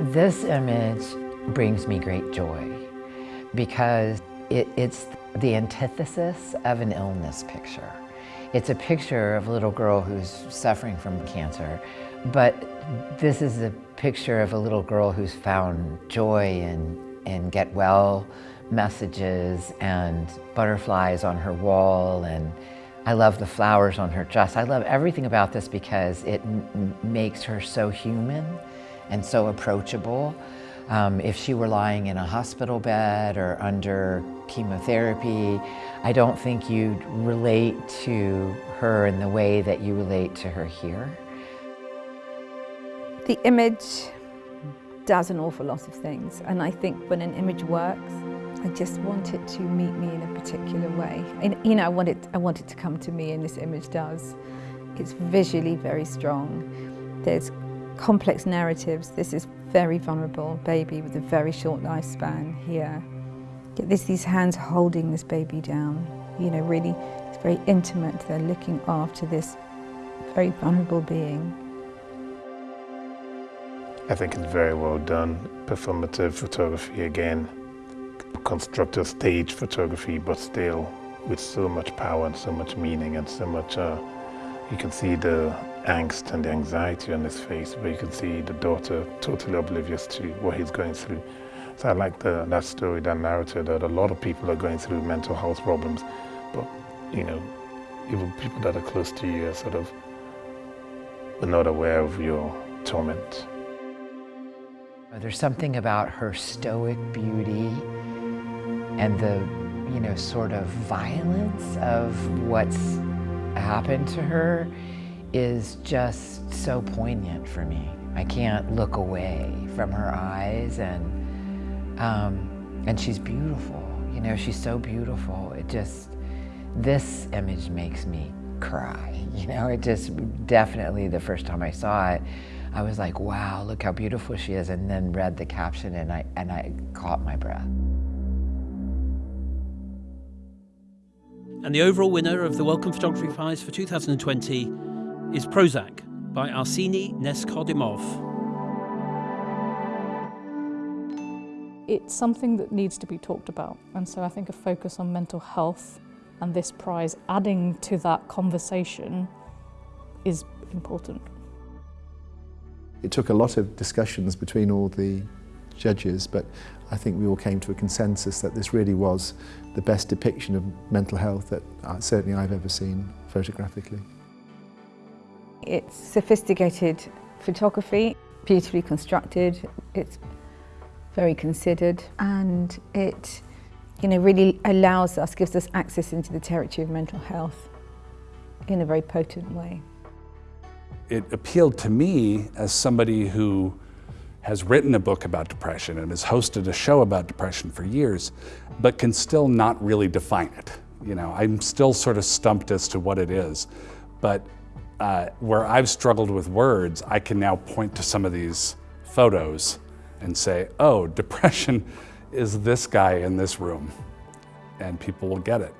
This image brings me great joy because it, it's the antithesis of an illness picture. It's a picture of a little girl who's suffering from cancer, but this is a picture of a little girl who's found joy and, in get well messages and butterflies on her wall and I love the flowers on her dress. I love everything about this because it makes her so human and so approachable. Um, if she were lying in a hospital bed or under chemotherapy, I don't think you'd relate to her in the way that you relate to her here. The image does an awful lot of things and I think when an image works, I just want it to meet me in a particular way. And, you know, I want, it, I want it to come to me and this image does. It's visually very strong. There's complex narratives. This is very vulnerable baby with a very short lifespan here. There's these hands holding this baby down. You know, really, it's very intimate. They're looking after this very vulnerable being. I think it's very well done. Performative photography again, constructed stage photography, but still with so much power and so much meaning and so much, uh, you can see the angst and the anxiety on his face, but you can see the daughter totally oblivious to what he's going through. So I like the, that story, that narrative, that a lot of people are going through mental health problems, but, you know, even people that are close to you are sort of are not aware of your torment. There's something about her stoic beauty and the, you know, sort of violence of what's happened to her is just so poignant for me. I can't look away from her eyes and, um, and she's beautiful. You know, she's so beautiful. It just, this image makes me cry. You know, it just definitely the first time I saw it, I was like, wow, look how beautiful she is. And then read the caption and I, and I caught my breath. And the overall winner of the Wellcome Photography Prize for 2020 is Prozac by Arseny Neskhodimov. It's something that needs to be talked about, and so I think a focus on mental health and this prize adding to that conversation is important. It took a lot of discussions between all the judges, but I think we all came to a consensus that this really was the best depiction of mental health that uh, certainly I've ever seen photographically. It's sophisticated photography, beautifully constructed, it's very considered and it you know, really allows us, gives us access into the territory of mental health in a very potent way. It appealed to me as somebody who has written a book about depression and has hosted a show about depression for years, but can still not really define it. You know, I'm still sort of stumped as to what it is, but uh, where I've struggled with words, I can now point to some of these photos and say, oh, depression is this guy in this room, and people will get it.